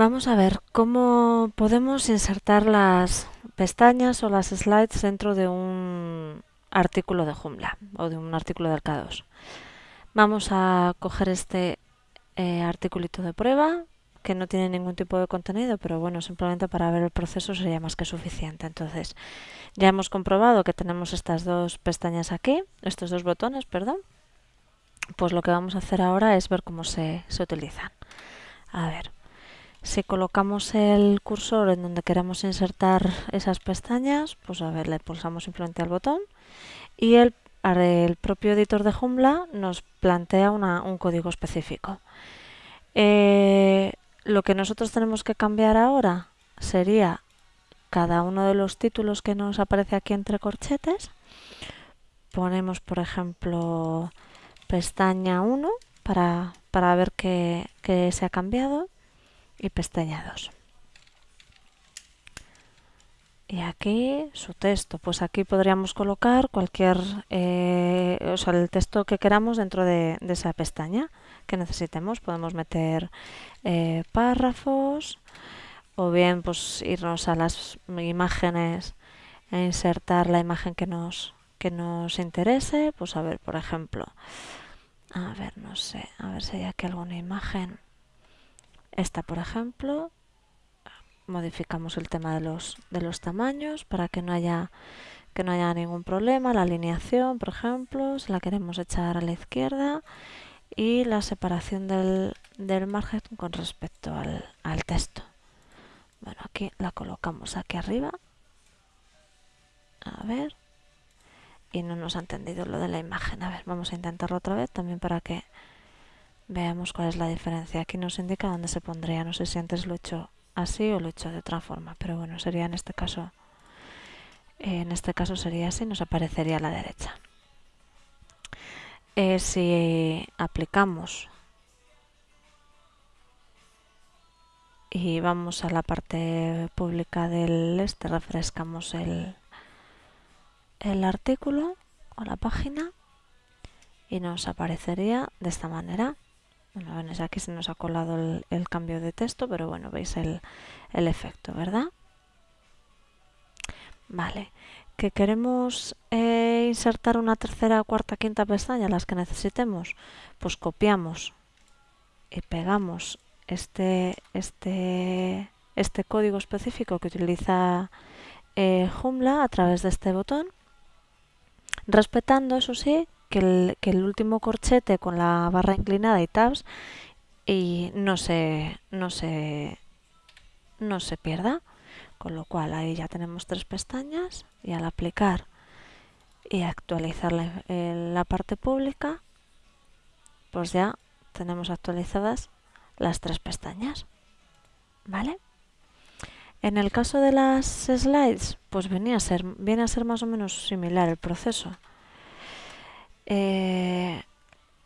Vamos a ver cómo podemos insertar las pestañas o las slides dentro de un artículo de Joomla o de un artículo del K2. Vamos a coger este eh, articulito de prueba que no tiene ningún tipo de contenido, pero bueno, simplemente para ver el proceso sería más que suficiente. Entonces, ya hemos comprobado que tenemos estas dos pestañas aquí, estos dos botones, perdón. Pues lo que vamos a hacer ahora es ver cómo se, se utilizan. A ver. Si colocamos el cursor en donde queremos insertar esas pestañas, pues a ver, le pulsamos simplemente al botón y el, el propio editor de Joomla nos plantea un código específico. Eh, lo que nosotros tenemos que cambiar ahora sería cada uno de los títulos que nos aparece aquí entre corchetes. Ponemos, por ejemplo, pestaña 1 para, para ver qué, qué se ha cambiado y pestaña 2. Y aquí su texto, pues aquí podríamos colocar cualquier, eh, o sea, el texto que queramos dentro de, esa pestaña que necesitemos. Podemos meter eh, párrafos o bien pues irnos a las imágenes e insertar la imagen que nos, que nos interese. Pues a ver, por ejemplo, a ver, no sé, a ver si hay aquí alguna imagen. Esta, por ejemplo, modificamos el tema de los, de los tamaños para que no haya que no haya ningún problema. La alineación, por ejemplo, si la queremos echar a la izquierda y la separación del, del margen con respecto al, al texto. Bueno, aquí la colocamos aquí arriba. A ver. Y no nos ha entendido lo de la imagen. A ver, vamos a intentarlo otra vez también para que Veamos cuál es la diferencia. Aquí nos indica dónde se pondría. No sé si antes lo he hecho así o lo he hecho de otra forma, pero bueno, sería en este caso en este caso sería así, nos aparecería a la derecha. Eh, si aplicamos y vamos a la parte pública del este, refrescamos el, el artículo o la página y nos aparecería de esta manera. Bueno, aquí se nos ha colado el, cambio de texto, pero bueno, veis el, efecto, ¿verdad? Vale, que queremos eh, insertar una tercera, cuarta, quinta pestaña, las que necesitemos, pues copiamos y pegamos este, este, este código específico que utiliza eh, Joomla a través de este botón, respetando, eso sí, que el, último corchete con la barra inclinada y tabs y no se, no se, no se pierda. Con lo cual ahí ya tenemos tres pestañas y al aplicar y actualizar la, la parte pública, pues ya tenemos actualizadas las tres pestañas. ¿Vale? En el caso de las slides, pues venía a ser, viene a ser más o menos similar el proceso. Eh,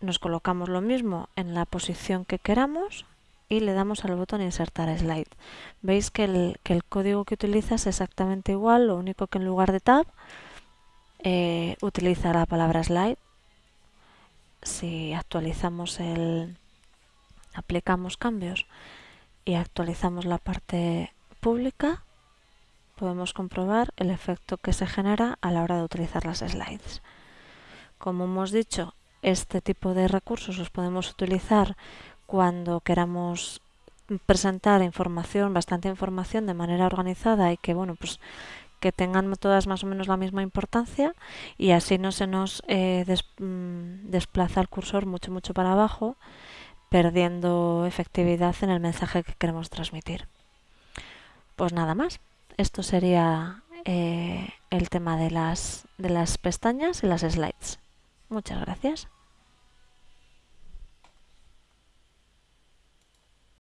nos colocamos lo mismo en la posición que queramos y le damos al botón insertar slide. Veis que el, código que utiliza es exactamente igual, lo único que en lugar de tab eh, utiliza la palabra slide. Si actualizamos el aplicamos cambios y actualizamos la parte pública, podemos comprobar el efecto que se genera a la hora de utilizar las slides. Como hemos dicho, este tipo de recursos los podemos utilizar cuando queramos presentar información, bastante información de manera organizada y que bueno, pues que tengan todas más o menos la misma importancia y así no se nos eh, mm, desplaza el cursor mucho mucho para abajo perdiendo efectividad en el mensaje que queremos transmitir. Pues nada más, esto sería eh, el tema de las, de las pestañas y las slides. Muchas gracias.